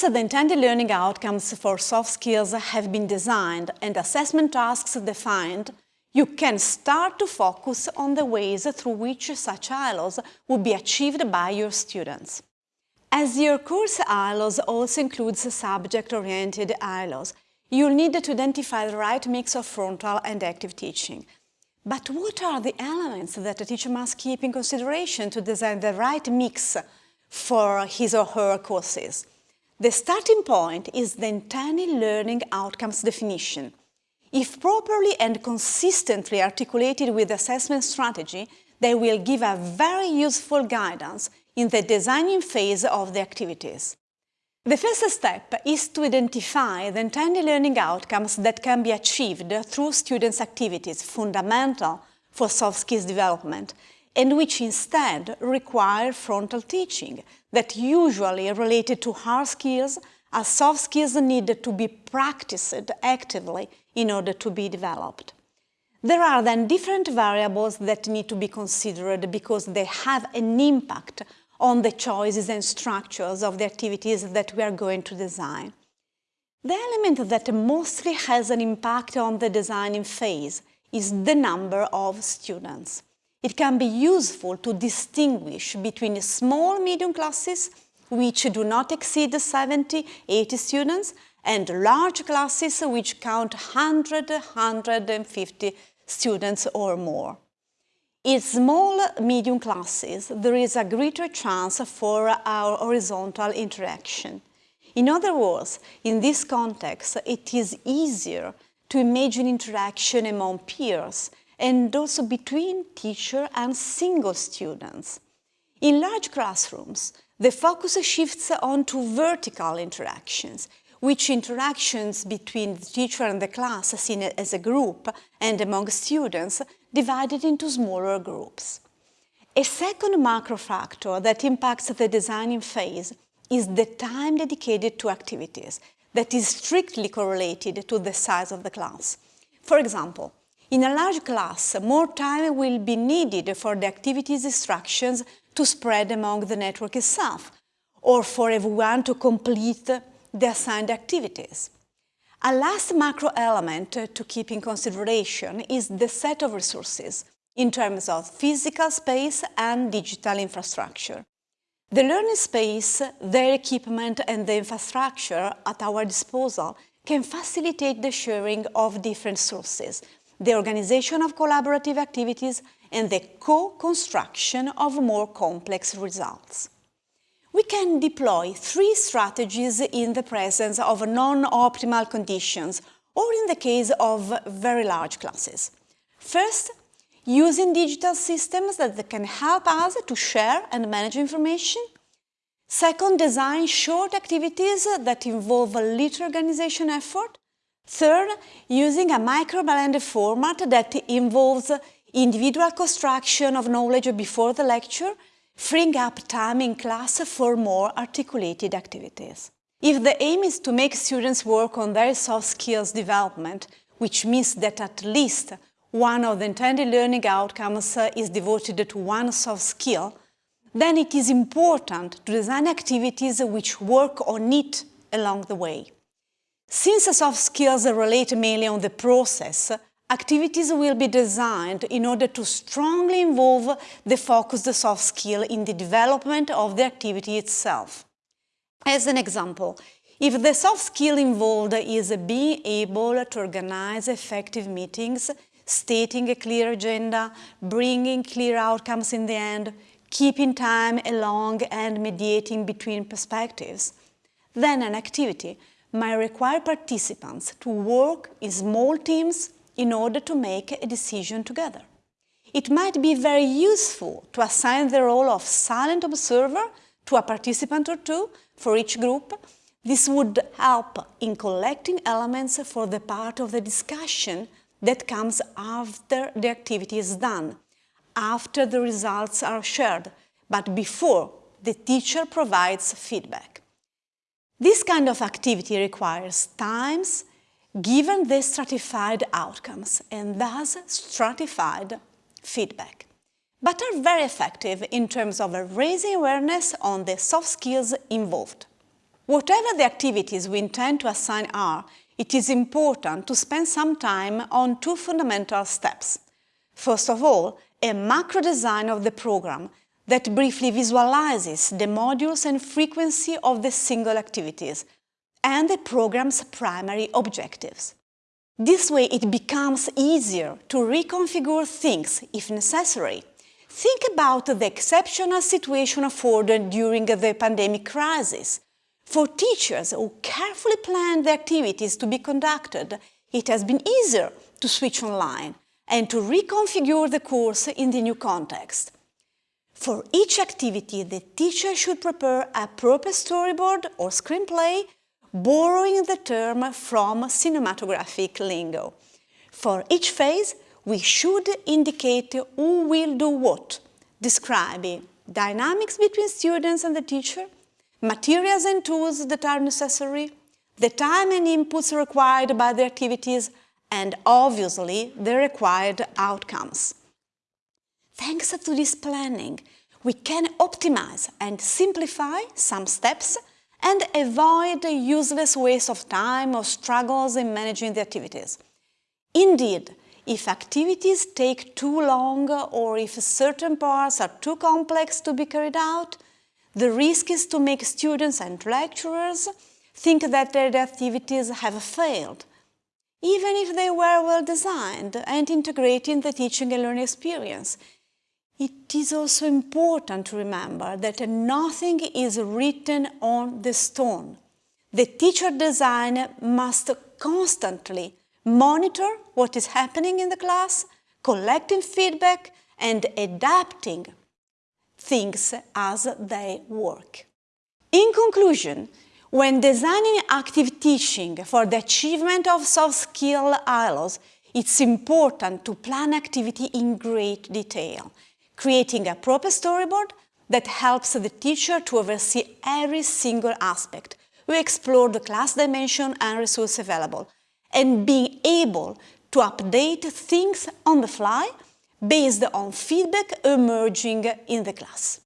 Once the intended learning outcomes for soft skills have been designed and assessment tasks defined, you can start to focus on the ways through which such ILOs will be achieved by your students. As your course ILOs also includes subject-oriented ILOs, you'll need to identify the right mix of frontal and active teaching. But what are the elements that a teacher must keep in consideration to design the right mix for his or her courses? The starting point is the intended learning outcomes definition. If properly and consistently articulated with assessment strategy, they will give a very useful guidance in the designing phase of the activities. The first step is to identify the intended learning outcomes that can be achieved through students' activities, fundamental for soft skills development, and which instead require frontal teaching that usually related to hard skills as soft skills need to be practiced actively in order to be developed. There are then different variables that need to be considered because they have an impact on the choices and structures of the activities that we are going to design. The element that mostly has an impact on the designing phase is the number of students. It can be useful to distinguish between small medium classes, which do not exceed 70, 80 students, and large classes which count 100, 150 students or more. In small, medium classes, there is a greater chance for our horizontal interaction. In other words, in this context, it is easier to imagine interaction among peers and also between teacher and single students. In large classrooms, the focus shifts onto vertical interactions, which interactions between the teacher and the class seen as a group and among students divided into smaller groups. A second macro factor that impacts the designing phase is the time dedicated to activities that is strictly correlated to the size of the class. For example, in a large class, more time will be needed for the activities instructions to spread among the network itself, or for everyone to complete the assigned activities. A last macro element to keep in consideration is the set of resources in terms of physical space and digital infrastructure. The learning space, their equipment and the infrastructure at our disposal can facilitate the sharing of different sources, the organization of collaborative activities and the co-construction of more complex results we can deploy three strategies in the presence of non-optimal conditions or in the case of very large classes. First, using digital systems that can help us to share and manage information. Second, design short activities that involve a little organization effort. Third, using a micro-blended format that involves individual construction of knowledge before the lecture freeing up time in class for more articulated activities. If the aim is to make students work on their soft skills development, which means that at least one of the intended learning outcomes is devoted to one soft skill, then it is important to design activities which work on it along the way. Since soft skills relate mainly on the process, Activities will be designed in order to strongly involve the focused soft skill in the development of the activity itself. As an example, if the soft skill involved is being able to organize effective meetings, stating a clear agenda, bringing clear outcomes in the end, keeping time along and mediating between perspectives, then an activity might require participants to work in small teams in order to make a decision together. It might be very useful to assign the role of silent observer to a participant or two for each group. This would help in collecting elements for the part of the discussion that comes after the activity is done, after the results are shared, but before the teacher provides feedback. This kind of activity requires times, given the stratified outcomes and thus stratified feedback, but are very effective in terms of raising awareness on the soft skills involved. Whatever the activities we intend to assign are, it is important to spend some time on two fundamental steps. First of all, a macro design of the program that briefly visualizes the modules and frequency of the single activities and the program's primary objectives. This way it becomes easier to reconfigure things if necessary. Think about the exceptional situation afforded during the pandemic crisis. For teachers who carefully planned the activities to be conducted, it has been easier to switch online and to reconfigure the course in the new context. For each activity, the teacher should prepare a proper storyboard or screenplay, borrowing the term from cinematographic lingo. For each phase, we should indicate who will do what, describing dynamics between students and the teacher, materials and tools that are necessary, the time and inputs required by the activities, and obviously the required outcomes. Thanks to this planning, we can optimize and simplify some steps and avoid useless waste of time or struggles in managing the activities. Indeed, if activities take too long or if certain parts are too complex to be carried out, the risk is to make students and lecturers think that their activities have failed even if they were well designed and integrated in the teaching and learning experience. It is also important to remember that nothing is written on the stone. The teacher design must constantly monitor what is happening in the class, collecting feedback and adapting things as they work. In conclusion, when designing active teaching for the achievement of soft skill ILOs, it's important to plan activity in great detail, creating a proper storyboard that helps the teacher to oversee every single aspect. We explore the class dimension and resource available, and being able to update things on the fly based on feedback emerging in the class.